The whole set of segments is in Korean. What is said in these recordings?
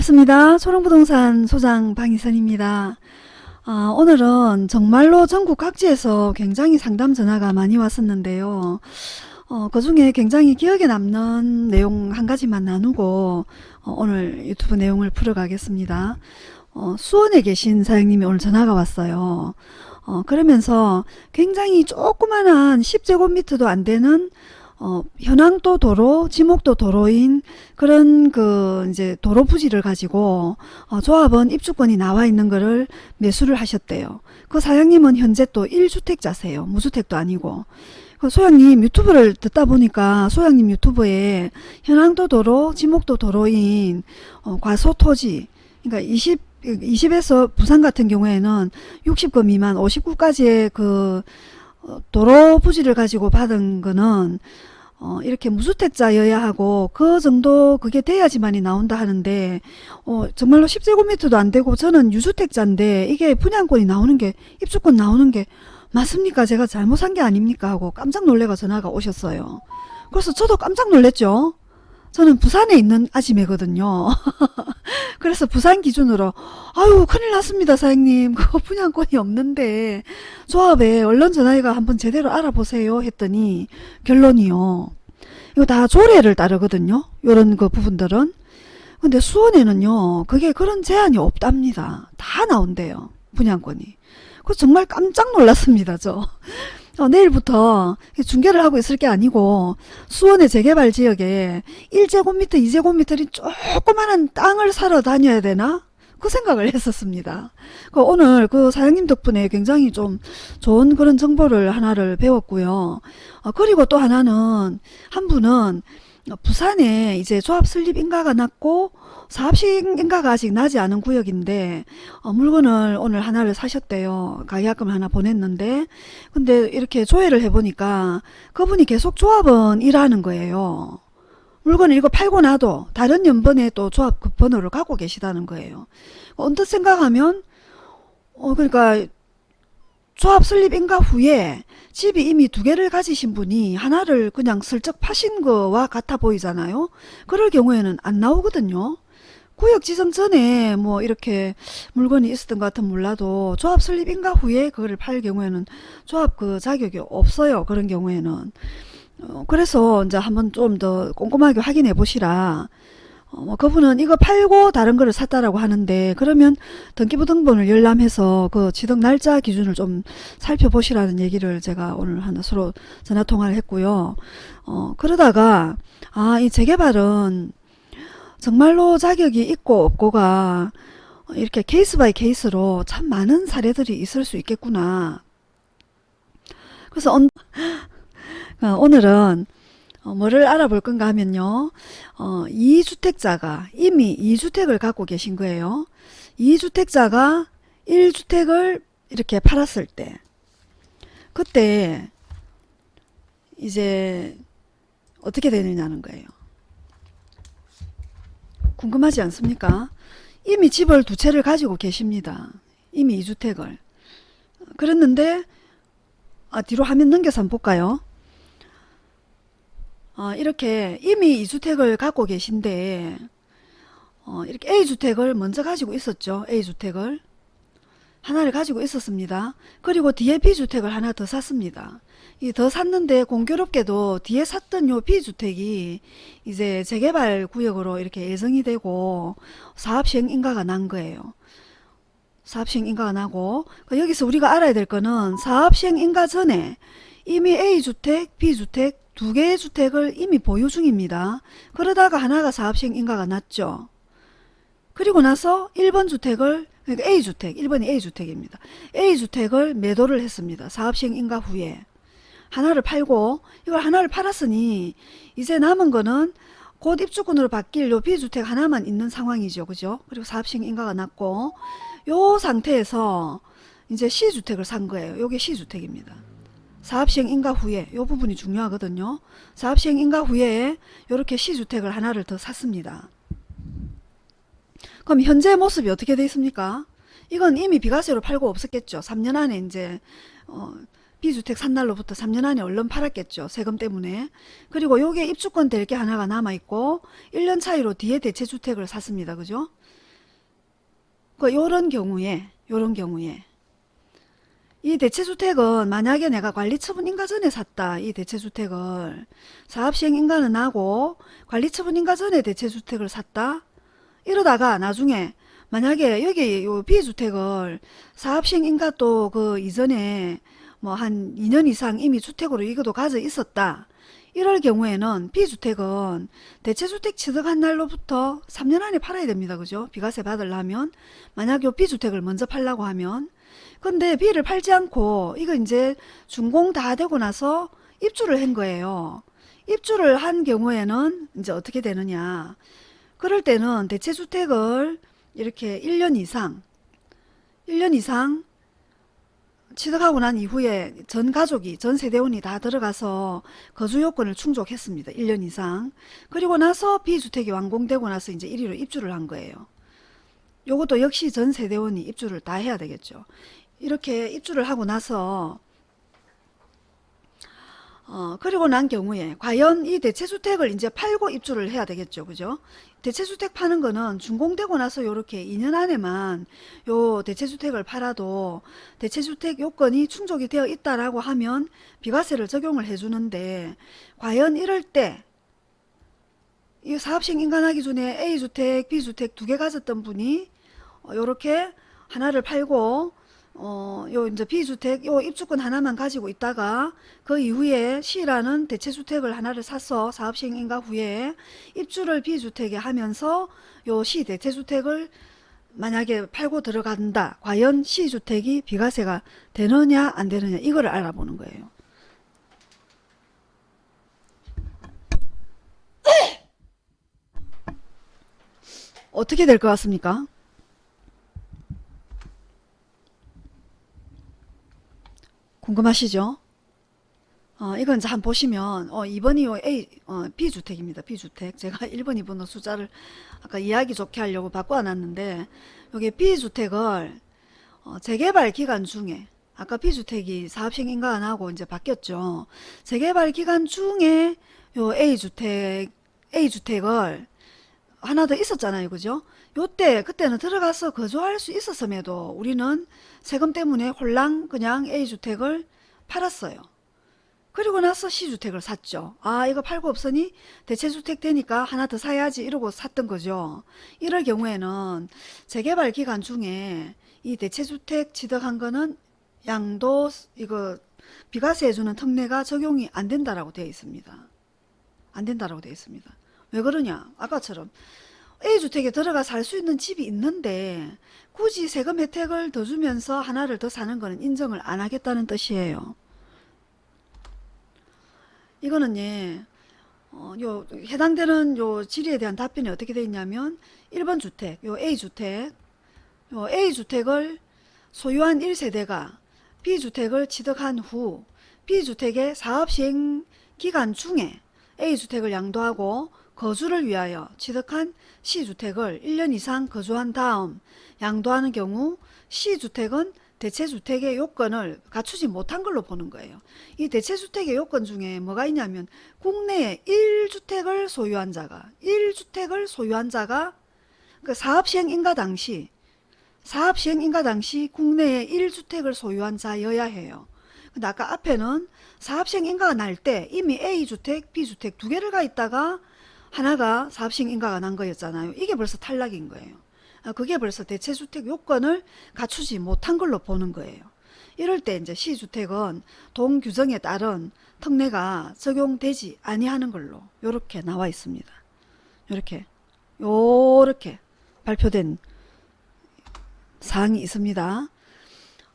반갑습니다. 초롱부동산 소장 방희선입니다. 아, 오늘은 정말로 전국 각지에서 굉장히 상담 전화가 많이 왔었는데요. 어, 그 중에 굉장히 기억에 남는 내용 한 가지만 나누고 어, 오늘 유튜브 내용을 풀어가겠습니다. 어, 수원에 계신 사장님이 오늘 전화가 왔어요. 어, 그러면서 굉장히 조그만한 10제곱미터도 안 되는 어, 현황도 도로, 지목도 도로인 그런 그 이제 도로 부지를 가지고 어, 조합원 입주권이 나와 있는 거를 매수를 하셨대요. 그 사장님은 현재 또 1주택자세요. 무주택도 아니고. 그 소장님 유튜브를 듣다 보니까 소장님 유튜브에 현황도 도로, 지목도 도로인 어, 과소 토지, 그러니까 20 20에서 부산 같은 경우에는 60거 미만 59까지의 그 어, 도로 부지를 가지고 받은 거는 어, 이렇게 무주택자여야 하고 그 정도 그게 돼야지만이 나온다 하는데 어, 정말로 10제곱미터도 안 되고 저는 유주택자인데 이게 분양권이 나오는 게 입주권 나오는 게 맞습니까? 제가 잘못한 게 아닙니까? 하고 깜짝 놀래가 전화가 오셨어요. 그래서 저도 깜짝 놀랐죠. 저는 부산에 있는 아지매거든요. 그래서 부산 기준으로 아유 큰일 났습니다 사장님 그거 분양권이 없는데 조합에 얼른 전화해가 한번 제대로 알아보세요 했더니 결론이요. 이거 다 조례를 따르거든요. 요런 그 부분들은. 근데 수원에는요. 그게 그런 제한이 없답니다. 다 나온대요. 분양권이. 그 정말 깜짝 놀랐습니다. 저. 어, 내일부터 중계를 하고 있을 게 아니고 수원의 재개발 지역에 1제곱미터 2제곱미터리 조그마한 땅을 사러 다녀야 되나 그 생각을 했었습니다. 그 오늘 그 사장님 덕분에 굉장히 좀 좋은 그런 정보를 하나를 배웠고요. 어, 그리고 또 하나는 한 분은 부산에 이제 조합 설립 인가가 났고 사업식 인가가 아직 나지 않은 구역인데 어, 물건을 오늘 하나를 사셨대요. 가계약금 하나 보냈는데 근데 이렇게 조회를 해보니까 그분이 계속 조합은 일하는 거예요. 물건을 이거 팔고 나도 다른 연번에 또 조합 그 번호를 갖고 계시다는 거예요. 언뜻 생각하면 어 그러니까 조합 설립 인가 후에 집이 이미 두 개를 가지신 분이 하나를 그냥 슬쩍 파신 거와 같아 보이잖아요. 그럴 경우에는 안 나오거든요. 구역 지정 전에 뭐 이렇게 물건이 있었던 것 같으면 몰라도 조합 설립 인가 후에 그거를 팔 경우에는 조합 그 자격이 없어요. 그런 경우에는. 어, 그래서 이제 한번 좀 더 꼼꼼하게 확인해 보시라. 어, 뭐 그분은 이거 팔고 다른 거를 샀다라고 하는데 그러면 등기부 등본을 열람해서 그 취득 날짜 기준을 좀 살펴보시라는 얘기를 제가 오늘 하나 서로 전화 통화를 했고요. 어, 그러다가 아 이 재개발은 정말로 자격이 있고 없고가 이렇게 case by case로 참 많은 사례들이 있을 수 있겠구나. 그래서 온, 어, 오늘은 어, 뭐를 알아볼 건가 하면요. 어, 2주택자가 이미 2주택을 갖고 계신 거예요. 2주택자가 1주택을 이렇게 팔았을 때 그때 이제 어떻게 되느냐는 거예요. 궁금하지 않습니까? 이미 집을 두 채를 가지고 계십니다. 이미 2주택을. 그랬는데 아, 뒤로 화면 넘겨서 한번 볼까요? 어, 이렇게 이미 2주택을 갖고 계신데 어, 이렇게 A주택을 먼저 가지고 있었죠. A주택을. 하나를 가지고 있었습니다. 그리고 뒤에 B주택을 하나 더 샀습니다. 이 더 샀는데 공교롭게도 뒤에 샀던 요 B주택이 이제 재개발 구역으로 이렇게 예정이 되고 사업시행 인가가 난 거예요. 사업시행 인가가 나고 그 여기서 우리가 알아야 될 거는 사업시행 인가 전에 이미 A주택, B주택 두 개의 주택을 이미 보유 중입니다. 그러다가 하나가 사업시행 인가가 났죠. 그리고 나서 1번 주택을 그러니까 A주택, 1번이 A주택입니다. A주택을 매도를 했습니다. 사업시행 인가 후에. 하나를 팔고 이걸 하나를 팔았으니 이제 남은 거는 곧 입주권으로 바뀔 요 B주택 하나만 있는 상황이죠. 그죠? 그리고 사업시행 인가가 났고 요 상태에서 이제 C주택을 산 거예요. 요게 C주택입니다. 사업시행 인가 후에 요 부분이 중요하거든요. 사업시행 인가 후에 이렇게 C주택을 하나를 더 샀습니다. 그럼 현재 모습이 어떻게 되어 있습니까? 이건 이미 비과세로 팔고 없었겠죠. 3년 안에 이제 어, B주택 산 날로부터 3년 안에 얼른 팔았겠죠. 세금 때문에. 그리고 요게 입주권 될 게 하나가 남아있고 1년 차이로 뒤에 대체주택을 샀습니다. 그죠? 그 요런 경우에 요런 경우에 이 대체주택은 만약에 내가 관리처분 인가 전에 샀다. 이 대체주택을 사업시행 인가는 나고 관리처분 인가 전에 대체주택을 샀다. 이러다가 나중에 만약에 여기 요 B주택을 사업시행 인가 또 그 이전에 뭐 한 2년 이상 이미 주택으로 이것도 가져 있었다. 이럴 경우에는 B주택은 대체주택 취득한 날로부터 3년 안에 팔아야 됩니다. 그죠? 비과세 받으려면 만약 요 B주택을 먼저 팔라고 하면 근데 B를 팔지 않고 이거 이제 준공 다 되고 나서 입주를 한 거예요. 입주를 한 경우에는 이제 어떻게 되느냐. 그럴 때는 대체주택을 이렇게 1년 이상 1년 이상 취득하고 난 이후에 전 가족이 전 세대원이 다 들어가서 거주 요건을 충족했습니다. 1년 이상. 그리고 나서 B주택이 완공되고 나서 이제 1위로 입주를 한 거예요. 요것도 역시 전 세대원이 입주를 다 해야 되겠죠. 이렇게 입주를 하고 나서 어, 그리고 난 경우에 과연 이 대체주택을 이제 팔고 입주를 해야 되겠죠. 그죠? 대체주택 파는 거는 준공되고 나서 요렇게 2년 안에만 요 대체주택을 팔아도 대체주택 요건이 충족이 되어 있다라고 하면 비과세를 적용을 해주는데 과연 이럴 때 이 사업식 인간하기 전에 A주택, B주택 두 개 가졌던 분이 어, 요렇게 하나를 팔고 어, 요 이제 B주택 요 입주권 하나만 가지고 있다가 그 이후에 C라는 대체주택을 하나를 사서 사업 시행 인가 후에 입주를 B주택에 하면서 요 C 대체주택을 만약에 팔고 들어간다. 과연 C주택이 비과세가 되느냐 안 되느냐 이거를 알아보는 거예요. 어떻게 될 것 같습니까? 궁금하시죠? 어, 이건 이제 보시면 어, 2번이 요 A, 어, B주택입니다. B주택. 제가 1번, 2번의 숫자를 아까 이야기 좋게 하려고 바꿔놨는데 여기 B주택을 어, 재개발 기간 중에 아까 B주택이 사업식 인가 안 하고 이제 바뀌었죠. 재개발 기간 중에 요 A주택, A주택을 하나 더 있었잖아요. 그죠? 요때 그때는 들어가서 거주할 수 있었음에도 우리는 세금 때문에 홀랑 그냥 A주택을 팔았어요. 그리고 나서 C주택을 샀죠. 아 이거 팔고 없으니 대체주택 되니까 하나 더 사야지 이러고 샀던 거죠. 이럴 경우에는 재개발 기간 중에 이 대체주택 취득한 거는 양도 이거 비과세 해주는 특례가 적용이 안 된다라고 되어 있습니다. 안 된다라고 되어 있습니다. 왜 그러냐 아까처럼 A주택에 들어가 살 수 있는 집이 있는데 굳이 세금 혜택을 더 주면서 하나를 더 사는 거는 인정을 안 하겠다는 뜻이에요. 이거는 예, 어, 요 해당되는 요 질의에 대한 답변이 어떻게 되어 있냐면 1번 주택, 요 A주택, 요 A주택을 소유한 1세대가 B주택을 취득한 후 B주택의 사업시행 기간 중에 A주택을 양도하고 거주를 위하여 취득한 C주택을 1년 이상 거주한 다음 양도하는 경우 C주택은 대체주택의 요건을 갖추지 못한 걸로 보는 거예요. 이 대체주택의 요건 중에 뭐가 있냐면 국내에 1주택을 소유한 자가 1주택을 소유한 자가 그 사업시행 인가 당시 사업시행 인가 당시 국내에 1주택을 소유한 자여야 해요. 근데 아까 앞에는 사업시행 인가가 날 때 이미 A주택, B주택 두 개를 가 있다가 하나가 사업시행 인가가 난 거였잖아요. 이게 벌써 탈락인 거예요. 아, 그게 벌써 대체주택 요건을 갖추지 못한 걸로 보는 거예요. 이럴 때 이제 시주택은 동규정에 따른 특례가 적용되지 아니하는 걸로 이렇게 나와 있습니다. 이렇게 요렇게 발표된 사항이 있습니다.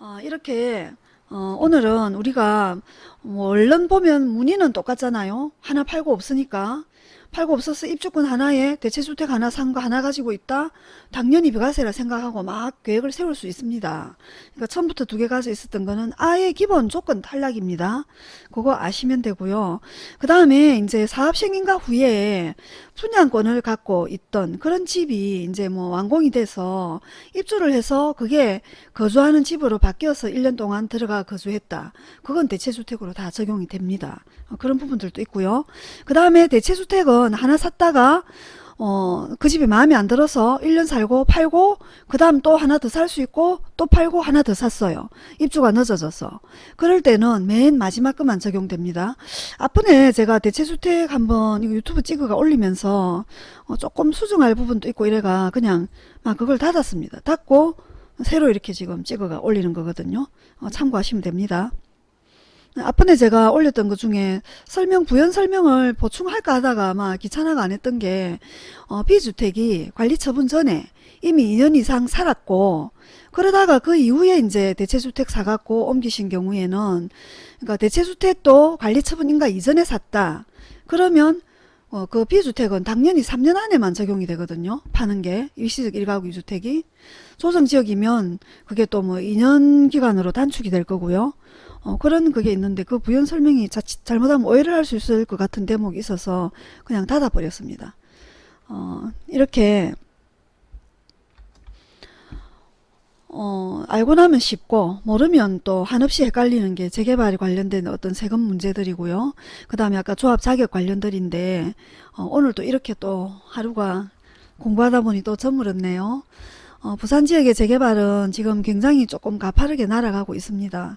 어, 이렇게 어, 오늘은 우리가 뭐 얼른 보면 문의는 똑같잖아요. 하나 팔고 없으니까 팔고 없어서 입주권 하나에 대체주택 하나 산 거 하나 가지고 있다? 당연히 비과세라 생각하고 막 계획을 세울 수 있습니다. 그러니까 처음부터 두 개 가지고 있었던 거는 아예 기본 조건 탈락입니다. 그거 아시면 되고요. 그 다음에 이제 사업 승인가 후에 분양권을 갖고 있던 그런 집이 이제 뭐 완공이 돼서 입주를 해서 그게 거주하는 집으로 바뀌어서 1년 동안 들어가 거주했다. 그건 대체주택으로 다 적용이 됩니다. 어, 그런 부분들도 있고요. 그 다음에 대체주택은 하나 샀다가 어, 그 집이 마음에 안 들어서 1년 살고 팔고 그 다음 또 하나 더 살 수 있고 또 팔고 하나 더 샀어요. 입주가 늦어져서. 그럴 때는 맨 마지막 것만 적용됩니다. 앞번에 제가 대체주택 한번 유튜브 찍어가 올리면서 어, 조금 수정할 부분도 있고 이래가 그냥 막 그걸 닫았습니다. 닫고 새로 이렇게 지금 찍어가 올리는 거거든요. 어, 참고하시면 됩니다. 앞번에 제가 올렸던 것 중에 설명 부연 설명을 보충할까 하다가 막 귀찮아가 안 했던 게 어, 비주택이 관리 처분 전에 이미 2년 이상 살았고 그러다가 그 이후에 이제 대체주택 사갖고 옮기신 경우에는 그러니까 대체주택도 관리 처분 인가 이전에 샀다. 그러면 어, 그 비주택은 당연히 3년 안에만 적용이 되거든요. 파는 게 일시적 1가구 2주택이 조정지역이면 그게 또 뭐 2년 기간으로 단축이 될 거고요. 어, 그런 그게 있는데 그 부연 설명이 자칫 잘못하면 오해를 할 수 있을 것 같은 대목이 있어서 그냥 닫아버렸습니다. 어, 이렇게 어, 알고 나면 쉽고 모르면 또 한없이 헷갈리는 게 재개발에 관련된 어떤 세금 문제들이고요. 그 다음에 아까 조합 자격 관련들인데 어, 오늘 또 이렇게 또 하루가 공부하다 보니 또 저물었네요. 어, 부산 지역의 재개발은 지금 굉장히 조금 가파르게 날아가고 있습니다.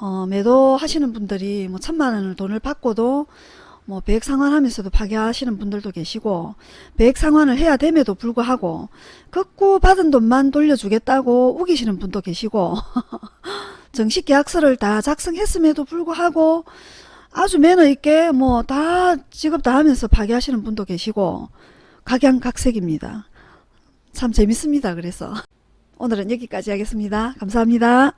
어, 매도하시는 분들이 뭐 천만 원을 돈을 받고도 뭐 배액 상환하면서도 파기하시는 분들도 계시고 배액 상환을 해야 됨에도 불구하고 극구 받은 돈만 돌려주겠다고 우기시는 분도 계시고 정식 계약서를 다 작성했음에도 불구하고 아주 매너 있게 뭐 다 직업 다 하면서 파기하시는 분도 계시고 각양각색입니다. 참 재밌습니다. 그래서 오늘은 여기까지 하겠습니다. 감사합니다.